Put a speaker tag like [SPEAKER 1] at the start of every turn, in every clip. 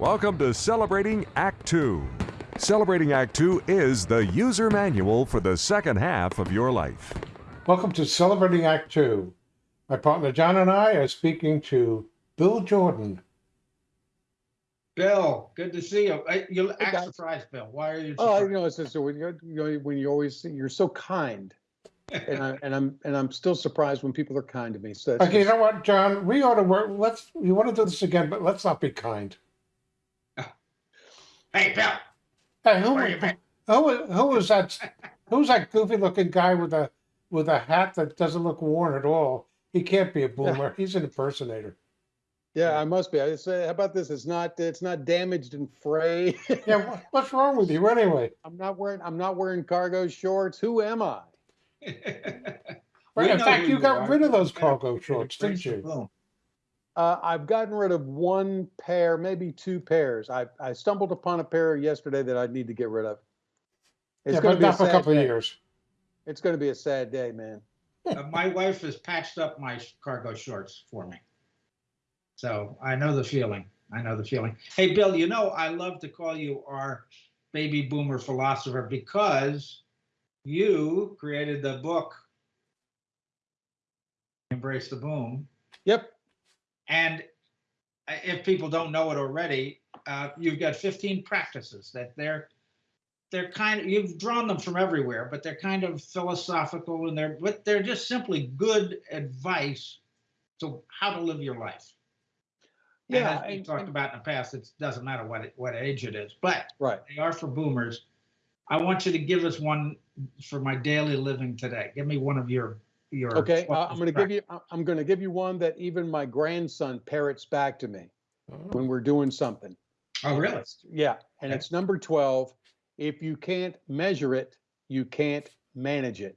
[SPEAKER 1] Welcome to Celebrating Act Two. Celebrating Act Two is the user manual for the second half of your life.
[SPEAKER 2] Welcome to Celebrating Act Two. My partner John and I are speaking to Bill Jordan.
[SPEAKER 3] Bill, good to see you. I- You act
[SPEAKER 4] guys.
[SPEAKER 3] surprised, Bill. Why are you
[SPEAKER 4] Oh, you know, it's just when you're, you know, when you always, you're so kind. And I, and I'm, and I'm still surprised when people are kind to me. So that's
[SPEAKER 2] Okay, you know what, John? We ought to work. Let's. You want to do this again, but let's not be kind.
[SPEAKER 3] Hey, Bill,
[SPEAKER 2] Hey, who,
[SPEAKER 3] where you been?
[SPEAKER 2] who, who was that? Who's that goofy-looking guy with a with a hat that doesn't look worn at all? He can't be a boomer. He's an impersonator.
[SPEAKER 4] yeah, I must be. I say, how about this? It's not, it's not damaged and frayed.
[SPEAKER 2] Yeah, what's wrong with you anyway?
[SPEAKER 4] I'm not wearing, I'm not wearing cargo shorts. Who am I?
[SPEAKER 2] Right, in fact,
[SPEAKER 3] who
[SPEAKER 2] you got
[SPEAKER 3] are.
[SPEAKER 2] rid of those cargo shorts, didn't
[SPEAKER 3] the
[SPEAKER 2] you?
[SPEAKER 3] Boom.
[SPEAKER 4] Uh, I've gotten rid of one pair, maybe two pairs. I, I stumbled upon a pair yesterday that I need to get rid of. It's
[SPEAKER 2] yeah,
[SPEAKER 4] gonna
[SPEAKER 2] but
[SPEAKER 4] be a
[SPEAKER 2] not for a
[SPEAKER 4] sad
[SPEAKER 2] couple of years.
[SPEAKER 4] It's gonna be a sad day, man.
[SPEAKER 3] Uh, My wife has patched up my cargo shorts for me. So I know the feeling. I know the feeling. Hey, Bill, you know, I love to call you our baby boomer philosopher because you created the book Embrace the Boom.
[SPEAKER 4] Yep.
[SPEAKER 3] And if people don't know it already, uh, you've got 15 practices that they're they're kind of you've drawn them from everywhere, but they're kind of philosophical and they're but they're just simply good advice to how to live your life. And
[SPEAKER 4] Yeah.
[SPEAKER 3] as we
[SPEAKER 4] and-
[SPEAKER 3] talked
[SPEAKER 4] and-
[SPEAKER 3] about in the past, it doesn't matter what it, what age it is, but
[SPEAKER 4] Right.
[SPEAKER 3] they are for boomers. I want you to give us one for my daily living today. Give me one of your your.
[SPEAKER 4] Okay, uh, I'm gonna give you, I- I'm gonna give you one that even my grandson parrots back to me when we're doing something.
[SPEAKER 3] Oh, really?
[SPEAKER 4] Yeah, and
[SPEAKER 3] Okay.
[SPEAKER 4] it's number twelve. If you can't measure it, you can't manage it.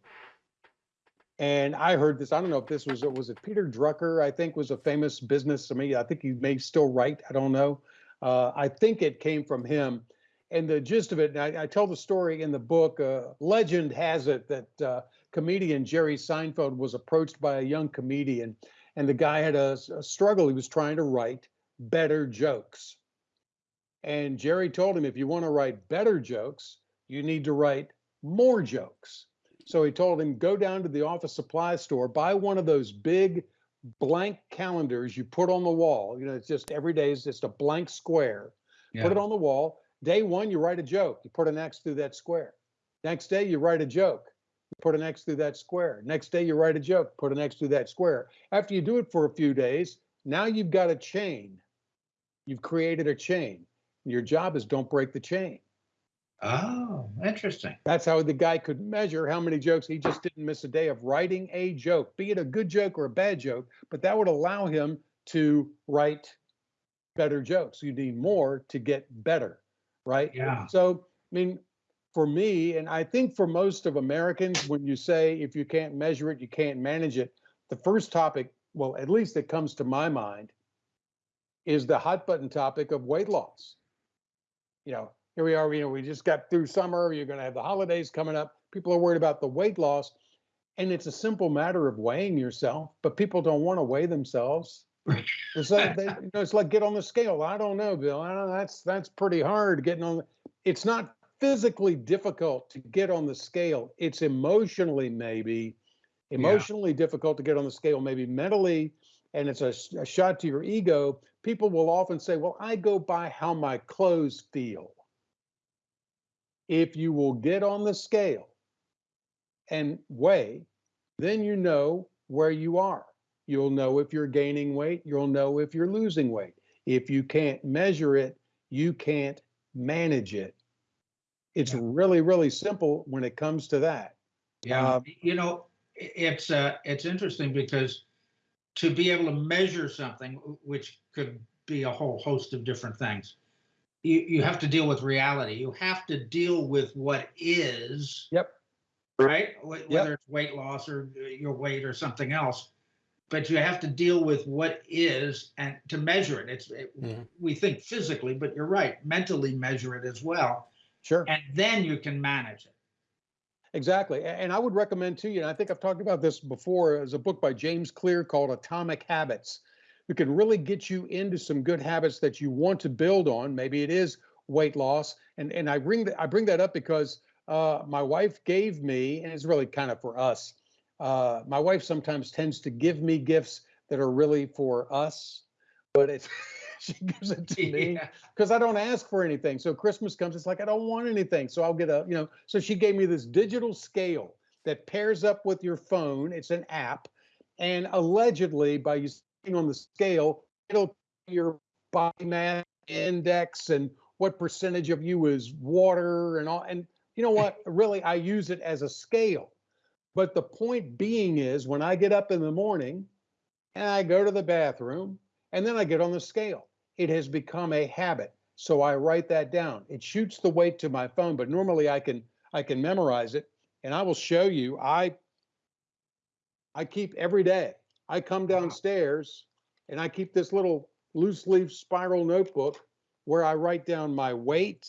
[SPEAKER 4] And I heard this, I don't know if this was, it was it Peter Drucker, I think was a famous business, I mean, I think he may still write, I don't know. Uh, I think it came from him. And the gist of it, and I, I tell the story in the book, uh, legend has it that uh, comedian Jerry Seinfeld was approached by a young comedian and the guy had a, a struggle. He was trying to write better jokes. And Jerry told him, if you want to write better jokes, you need to write more jokes. So he told him, go down to the office supply store, buy one of those big blank calendars you put on the wall. You know, it's just every day is just a blank square. Put it on the wall. Day one, you write a joke. You put an X through that square. Next day, you write a joke. Put an X through that square. Next day, you write a joke. Put an X through that square. After you do it for a few days, now you've got a chain. You've created a chain. Your job is don't break the chain.
[SPEAKER 3] Oh, interesting.
[SPEAKER 4] That's how the guy could measure how many jokes he just didn't miss a day of writing a joke, be it a good joke or a bad joke, but that would allow him to write better jokes. You need more to get better, right?
[SPEAKER 3] Yeah.
[SPEAKER 4] So, I mean, for me, and I think for most of Americans, when you say if you can't measure it, you can't manage it, the first topic, well, at least that comes to my mind, is the hot button topic of weight loss. You know, here we are, you know, we just got through summer, you're going to have the holidays coming up. People are worried about the weight loss. And it's a simple matter of weighing yourself, but people don't want to weigh themselves. It's like, they, you know, it's like get on the scale. I don't know, Bill. I don't, that's that's pretty hard getting on. the- It's not physically difficult to get on the scale. It's emotionally maybe emotionally difficult to get on the scale, maybe mentally, and it's a shot to your ego. People will often say, "Well, I go by how my clothes feel." If you will get on the scale and weigh, then you know where you are. You'll know if you're gaining weight, you'll know if you're losing weight. If you can't measure it, you can't manage it. It's really, really simple when it comes to that.
[SPEAKER 3] Yeah,
[SPEAKER 4] Um,
[SPEAKER 3] you know, it's uh, it's interesting because to be able to measure something, which could be a whole host of different things, you you have to deal with reality. You have to deal with what is.
[SPEAKER 4] Yep.
[SPEAKER 3] Right. Wh- Whether it's weight loss or uh, your weight or something else, but you have to deal with what is and to measure it. It's it,
[SPEAKER 2] Mhm.
[SPEAKER 3] we think physically, but you're right. Mentally measure it as well,
[SPEAKER 4] Sure.
[SPEAKER 3] and then you can manage it.
[SPEAKER 4] Exactly. And I would recommend to you, and I think I've talked about this before, is a book by James Clear called Atomic Habits. that can really get you into some good habits that you want to build on. Maybe it is weight loss. And, and I bring that, I bring that up because uh, my wife gave me, and it's really kind of for us. Uh, my wife sometimes tends to give me gifts that are really for us, but it's, she gives it to me
[SPEAKER 3] Yeah.
[SPEAKER 4] because I don't ask for anything. So Christmas comes, it's like I don't want anything. So I'll get a, you know, so she gave me this digital scale that pairs up with your phone. It's an app. And allegedly, by you sitting on the scale, it'll your body mass index and what percentage of you is water and all. And you know what? Really, I use it as a scale. But the point being is when I get up in the morning and I go to the bathroom and then I get on the scale, it has become a habit. So I write that down. It shoots the weight to my phone, but normally I can I can memorize it and I will show you. I I keep every day. I come downstairs and I keep this little loose leaf spiral notebook where I write down my weight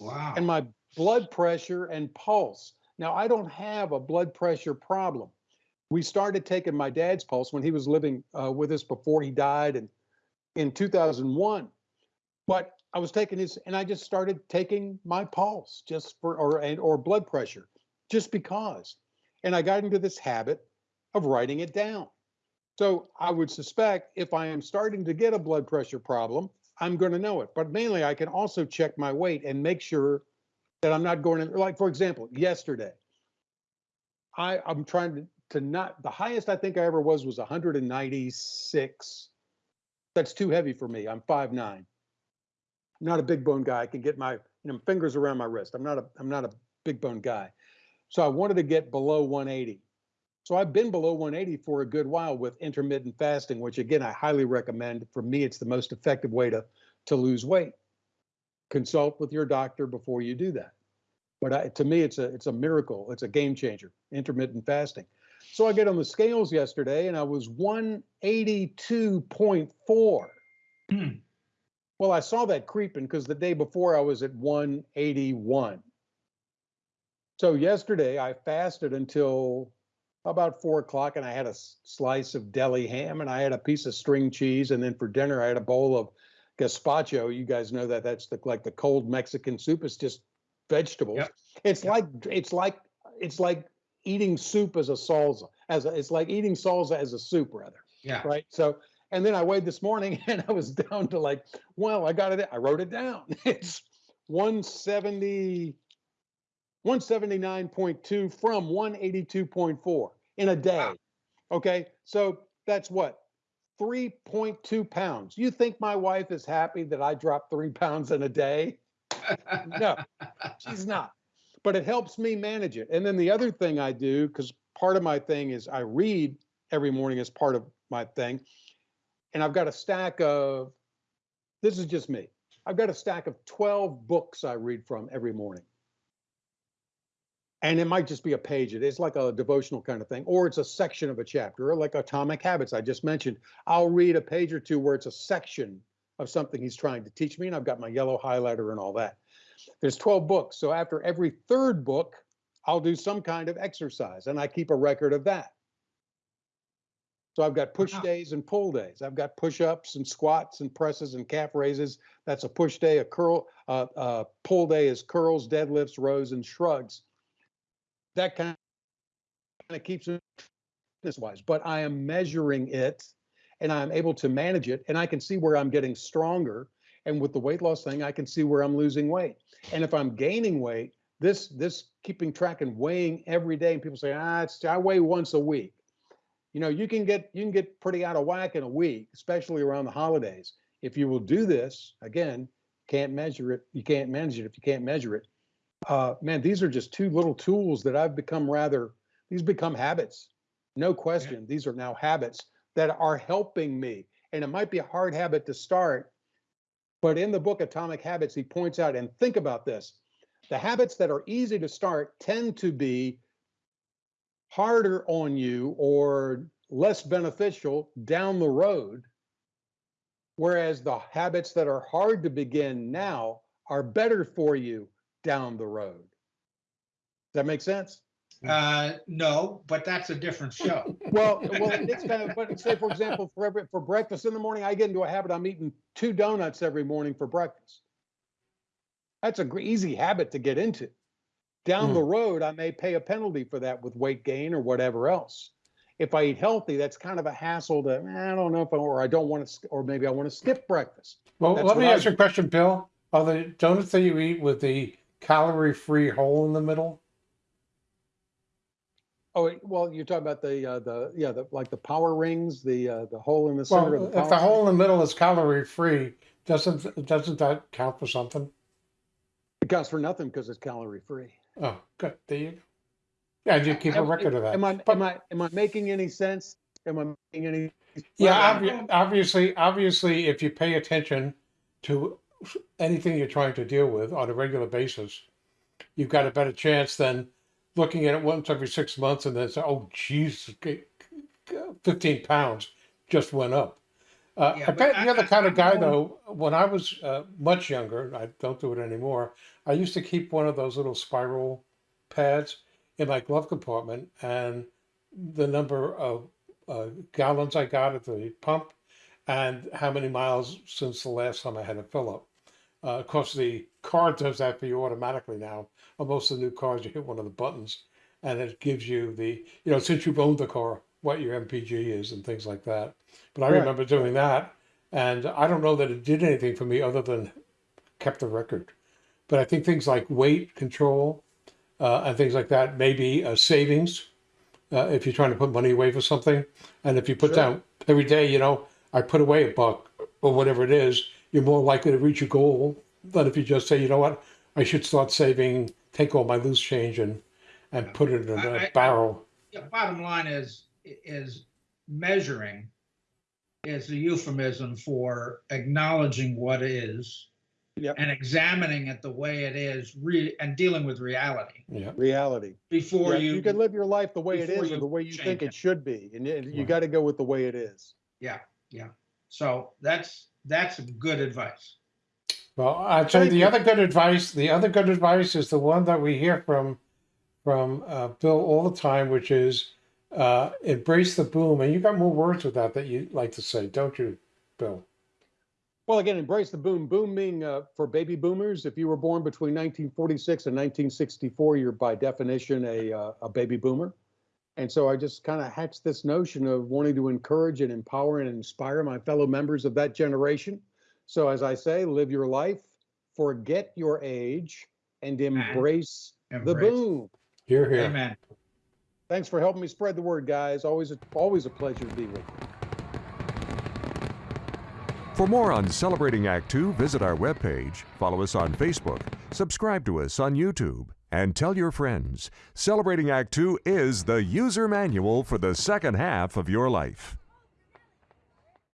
[SPEAKER 3] Wow.
[SPEAKER 4] and my blood pressure and pulse. Now, I don't have a blood pressure problem. We started taking my dad's pulse when he was living uh, with us before he died in, in 2001. But I was taking his, and I just started taking my pulse just for, or, and, or blood pressure, just because. And I got into this habit of writing it down. So I would suspect if I am starting to get a blood pressure problem, I'm going to know it. But mainly, I can also check my weight and make sure that I'm not going in. Like for example, yesterday, I I'm trying to to not the highest I think I ever was was 196. That's too heavy for me. I'm 5'9. I'm not a big bone guy. I can get my you know fingers around my wrist. I'm not a I'm not a big bone guy. So I wanted to get below 180. So I've been below 180 for a good while with intermittent fasting, which again I highly recommend. For me, it's the most effective way to to lose weight. Consult with your doctor before you do that. But I, to me, it's a it's a miracle. It's a game changer. Intermittent fasting. So I get on the scales yesterday, and I was 182.4.
[SPEAKER 3] Hmm.
[SPEAKER 4] Well, I saw that creeping because the day before I was at 181. So yesterday I fasted until about four o'clock and I had a slice of deli ham and I had a piece of string cheese. And then for dinner, I had a bowl of gazpacho. You guys know that that's the, like the cold Mexican soup. It's just vegetables.
[SPEAKER 3] Yep.
[SPEAKER 4] It's
[SPEAKER 3] Yep.
[SPEAKER 4] like, it's like, it's like eating soup as a salsa, as a, it's like eating salsa as a soup rather
[SPEAKER 3] Yeah.
[SPEAKER 4] right? So, and then I weighed this morning and I was down to like, well, I got it. I wrote it down. It's 170, 179.2 from 182.4 in a day.
[SPEAKER 3] Wow.
[SPEAKER 4] Okay. So that's what? 3.2 pounds. You think my wife is happy that I dropped three pounds in a day? No, she's not. But it helps me manage it. And then the other thing I do, because part of my thing is I read every morning as part of my thing. And I've got a stack of, this is just me. I've got a stack of 12 books I read from every morning. And it might just be a page. It is like a devotional kind of thing, or it's a section of a chapter, or like Atomic Habits I just mentioned. I'll read a page or two where it's a section of something he's trying to teach me, and I've got my yellow highlighter and all that. There's 12 books. So after every third book, I'll do some kind of exercise, and I keep a record of that. So I've got push
[SPEAKER 3] Wow.
[SPEAKER 4] days and pull days. I've got push-ups and squats and presses and calf raises. That's a push day. A curl, uh, uh, pull day is curls, deadlifts, rows, and shrugs. That kind of keeps it fitness wise, but I am measuring it and I'm able to manage it and I can see where I'm getting stronger. And with the weight loss thing, I can see where I'm losing weight. And if I'm gaining weight, this this keeping track and weighing every day, and people say, ah, it's I weigh once a week. You know, you can get you can get pretty out of whack in a week, especially around the holidays. If you will do this, again, can't measure it, you can't manage it if you can't measure it. Uh, man, these are just two little tools that I've become rather, these become habits. No question. These are now habits that are helping me. And it might be a hard habit to start, but in the book Atomic Habits, he points out, and think about this the habits that are easy to start tend to be harder on you or less beneficial down the road. Whereas the habits that are hard to begin now are better for you down the road. Does that make sense?
[SPEAKER 3] Uh, no, but that's a different show.
[SPEAKER 4] Well, well, it's kind of, but say, for example, for every, for breakfast in the morning, I get into a habit, I'm eating two donuts every morning for breakfast. That's a gr- easy habit to get into. Down
[SPEAKER 2] Hmm.
[SPEAKER 4] the road, I may pay a penalty for that with weight gain or whatever else. If I eat healthy, that's kind of a hassle to, "Eh, I don't know if I, or I don't want to, or maybe I want to skip breakfast.
[SPEAKER 2] Well,
[SPEAKER 4] That's
[SPEAKER 2] let me
[SPEAKER 4] I
[SPEAKER 2] ask you a question, Bill. Are the donuts that you eat with the calorie-free hole in the middle?
[SPEAKER 4] Oh, well, you're talking about the, uh, the, yeah, the, like the power rings, the, uh, the hole in the center of
[SPEAKER 2] Well,
[SPEAKER 4] the
[SPEAKER 2] if the
[SPEAKER 4] power
[SPEAKER 2] hole in the middle is calorie-free, doesn't doesn't that count for something?
[SPEAKER 4] It counts for nothing because it's calorie free.
[SPEAKER 2] Oh, good. There you go. Yeah, you keep a
[SPEAKER 4] Am-
[SPEAKER 2] record of that.
[SPEAKER 4] Am I,
[SPEAKER 2] But-
[SPEAKER 4] am I, am I making any sense? Am I making any?
[SPEAKER 2] Yeah, obvi- obviously, obviously, if you pay attention to anything you're trying to deal with on a regular basis, you've got a better chance than looking at it once every six months and then say, "Oh, geez, g- g- fifteen pounds just went up." Uh,
[SPEAKER 3] Yeah,
[SPEAKER 2] I bet
[SPEAKER 3] I-
[SPEAKER 2] you're the
[SPEAKER 3] I-
[SPEAKER 2] kind of
[SPEAKER 3] I'm
[SPEAKER 2] guy, though. When I was uh, much younger, I don't do it anymore. I used to keep one of those little spiral pads in my glove compartment, and the number of uh, gallons I got at the pump and how many miles since the last time I had a fill up. Uh, of course, the car does that for you automatically now. On most of the new cars, you hit one of the buttons and it gives you the, you know, since you've owned the car, what your MPG is and things like that. But I
[SPEAKER 4] Right,
[SPEAKER 2] remember doing that and I don't know that it did anything for me other than kept the record. But I think things like weight control uh, and things like that may be a savings uh, if you're trying to put money away for something. And if you put
[SPEAKER 4] Sure.
[SPEAKER 2] down every day, you know, I put away a buck or whatever it is, you're more likely to reach your goal than if you just say, you know what, I should start saving, take all my loose change and and put it in
[SPEAKER 3] I-
[SPEAKER 2] a
[SPEAKER 3] I-
[SPEAKER 2] barrel.
[SPEAKER 3] Yeah, bottom line is, is measuring is a euphemism for acknowledging what is
[SPEAKER 4] Yep.
[SPEAKER 3] and examining it the way it is, re, and dealing with reality
[SPEAKER 2] Yeah.
[SPEAKER 4] Reality.
[SPEAKER 3] before
[SPEAKER 4] Yeah,
[SPEAKER 3] you.
[SPEAKER 4] You can live your life the way it is or the way you think
[SPEAKER 3] it.
[SPEAKER 4] it should be. And you, you
[SPEAKER 2] Right.
[SPEAKER 4] got to go with the way it is.
[SPEAKER 3] Yeah, yeah. So that's, that's good advice.
[SPEAKER 2] Well, I'd say
[SPEAKER 4] Thank
[SPEAKER 2] the other good advice, the other good advice is the one that we hear from from uh, Bill all the time, which is uh, embrace the boom. And you got more words with that that you like to say, don't you, Bill?
[SPEAKER 4] Well, again, embrace the boom. Boom being uh, for baby boomers. If you were born between 1946 and 1964, you're by definition a, uh, a baby boomer. And so I just kind of hatched this notion of wanting to encourage and empower and inspire my fellow members of that generation. So, as I say, live your life, forget your age, and mm-hmm. embrace the
[SPEAKER 3] Embrace.
[SPEAKER 4] boom.
[SPEAKER 2] Here, here.
[SPEAKER 3] Amen.
[SPEAKER 4] Thanks for helping me spread the word, guys. Always, a, always a pleasure to be with you.
[SPEAKER 1] For more on Celebrating Act Two, visit our webpage, follow us on Facebook, subscribe to us on YouTube, and tell your friends. Celebrating Act Two is the user manual for the second half of your life.